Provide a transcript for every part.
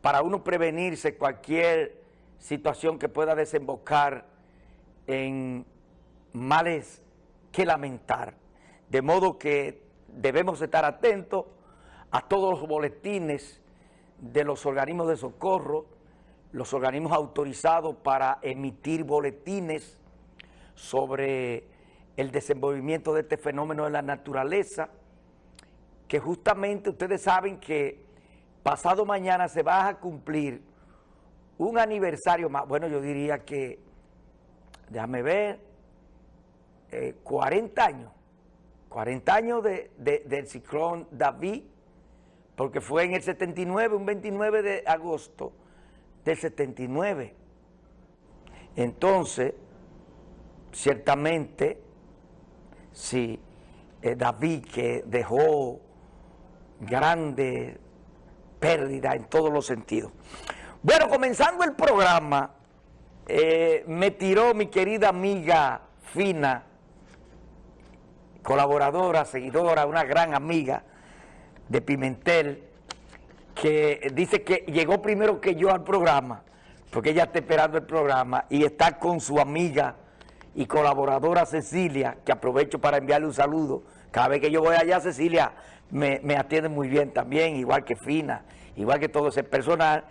para uno prevenirse cualquier situación que pueda desembocar en males que lamentar. De modo que debemos estar atentos a todos los boletines de los organismos de socorro, los organismos autorizados para emitir boletines sobre el desenvolvimiento de este fenómeno de la naturaleza, que justamente ustedes saben que pasado mañana se va a cumplir un aniversario más, bueno yo diría que, déjame ver, 40 eh, años, 40 años del ciclón David, porque fue en el 79, un 29 de agosto del 79. Entonces, ciertamente, sí, eh, David que dejó grande pérdida en todos los sentidos. Bueno, comenzando el programa, eh, me tiró mi querida amiga Fina, colaboradora, seguidora, una gran amiga de Pimentel, que dice que llegó primero que yo al programa, porque ella está esperando el programa y está con su amiga y colaboradora Cecilia, que aprovecho para enviarle un saludo. Cada vez que yo voy allá, Cecilia me, atiende muy bien también, igual que Fina, igual que todo ese personal.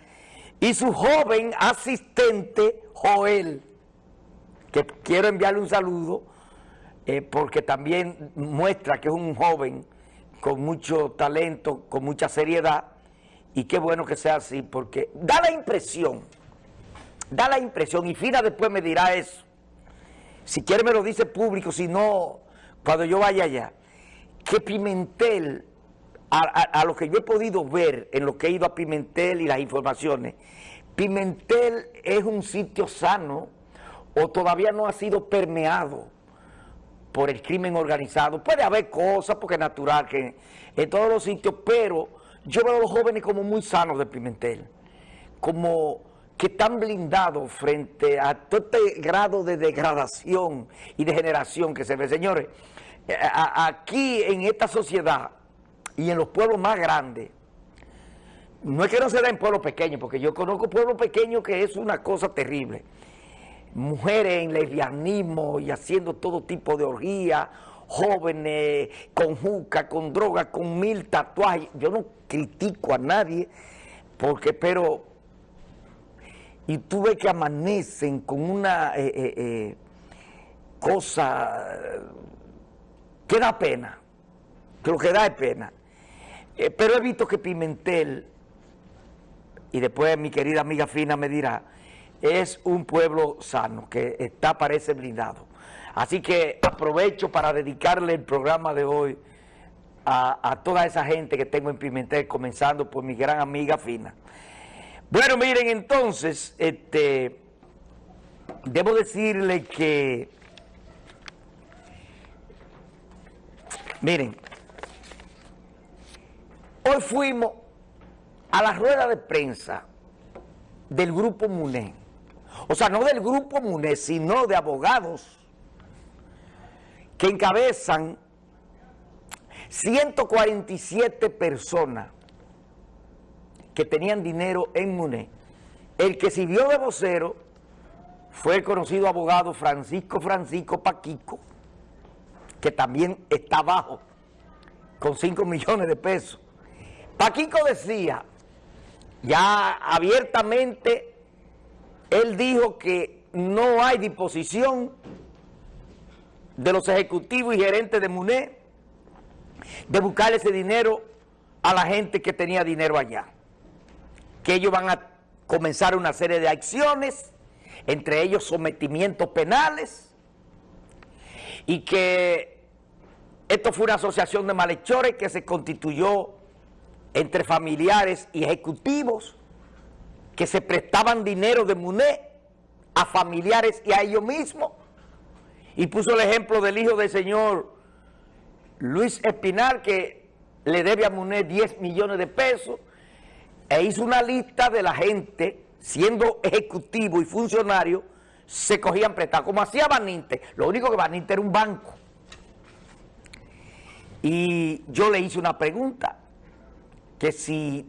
Y su joven asistente, Joel, que quiero enviarle un saludo, eh, porque también muestra que es un joven con mucho talento, con mucha seriedad, y qué bueno que sea así, porque da la impresión, da la impresión, y Fina después me dirá eso, si quiere me lo dice público, si no, cuando yo vaya allá, que Pimentel a, lo que yo he podido ver en lo que he ido a Pimentel y las informaciones, Pimentel es un sitio sano o todavía no ha sido permeado por el crimen organizado. Puede haber cosas, porque es natural que en todos los sitios, pero yo veo a los jóvenes como muy sanos de Pimentel, como que están blindados frente a todo este grado de degradación y degeneración que se ve. Señores, aquí en esta sociedad y en los pueblos más grandes, no es que no se da en pueblos pequeños, porque yo conozco pueblos pequeños que es una cosa terrible. Mujeres en lesbianismo y haciendo todo tipo de orgías, jóvenes con juca, con droga, con mil tatuajes. Yo no critico a nadie, porque, pero, y tú ves que amanecen con una eh, eh, eh, cosa que da pena, que lo que da pena. Pero he visto que Pimentel, y después mi querida amiga Fina me dirá, es un pueblo sano, que está, parece blindado. Así que aprovecho para dedicarle el programa de hoy a, toda esa gente que tengo en Pimentel, comenzando por mi gran amiga Fina. Bueno, miren, entonces, este, debo decirle que, miren, Hoy fuimos a la rueda de prensa del Grupo MUNE. O sea, no del Grupo MUNE, sino de abogados que encabezan 147 personas que tenían dinero en MUNE. El que sirvió de vocero fue el conocido abogado Francisco Francisco Paquico, que también está abajo, con 5 millones de pesos. Paquico decía, ya abiertamente, él dijo que no hay disposición de los ejecutivos y gerentes de MUNE de buscar ese dinero a la gente que tenía dinero allá. Que ellos van a comenzar una serie de acciones, entre ellos sometimientos penales, y que esto fue una asociación de malhechores que se constituyó entre familiares y ejecutivos que se prestaban dinero de MUNE a familiares y a ellos mismos. Y puso el ejemplo del hijo del señor Luis Espinal, que le debe a MUNE 10 millones de pesos, e hizo una lista de la gente, siendo ejecutivo y funcionario, se cogían prestados, como hacía Baninte. Lo único que Baninte era un banco. Y yo le hice una pregunta, que si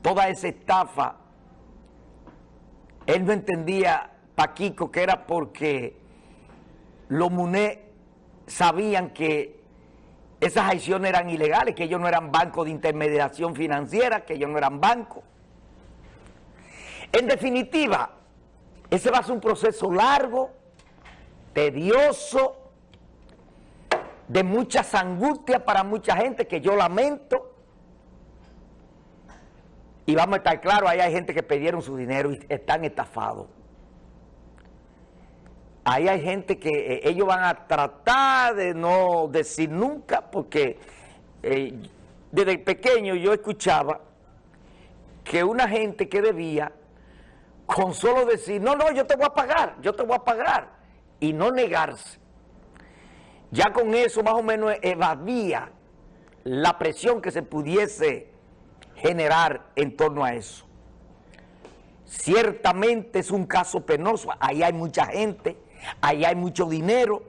toda esa estafa, él no entendía, Paquico, que era porque los MUNE sabían que esas acciones eran ilegales, que ellos no eran bancos de intermediación financiera, que ellos no eran bancos. En definitiva, ese va a ser un proceso largo, tedioso, de muchas angustias para mucha gente que yo lamento. Y vamos a estar claros, ahí hay gente que pidieron su dinero y están estafados. Ahí hay gente que eh, ellos van a tratar de no decir nunca, porque eh, desde pequeño yo escuchaba que una gente que debía, con solo decir, no, no, yo te voy a pagar, yo te voy a pagar, y no negarse, ya con eso más o menos evadía la presión que se pudiese generar en torno a eso. Ciertamente es un caso penoso, ahí hay mucha gente, ahí hay mucho dinero,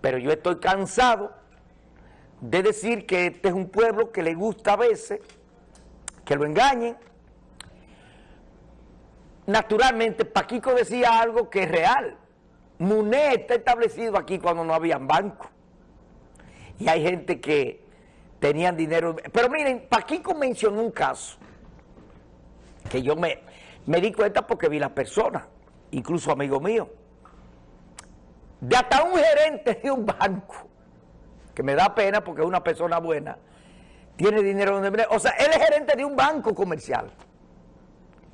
pero yo estoy cansado de decir que este es un pueblo que le gusta a veces que lo engañen. Naturalmente, Paquico decía algo que es real. MUNE está establecido aquí cuando no habían banco. Y hay gente que tenían dinero. Pero miren, Paquico mencionó un caso que yo me, me di cuenta porque vi la persona, incluso amigo mío, de hasta un gerente de un banco, que me da pena porque es una persona buena, tiene dinero donde... O sea, él es gerente de un banco comercial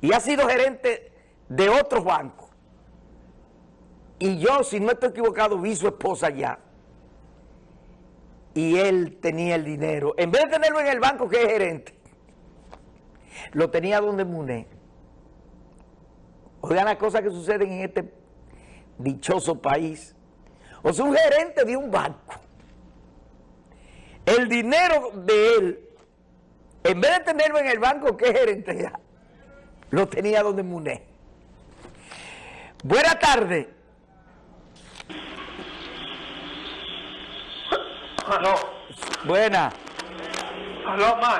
y ha sido gerente de otros bancos. Y yo, si no estoy equivocado, vi su esposa ya. Y él tenía el dinero. En vez de tenerlo en el banco, que es gerente, lo tenía donde Muné. Oigan las cosas que suceden en este dichoso país. O sea, un gerente de un banco. El dinero de él, en vez de tenerlo en el banco, es gerente ya, lo tenía donde Muné. Buenas tardes. Aló, Buena. aló, man.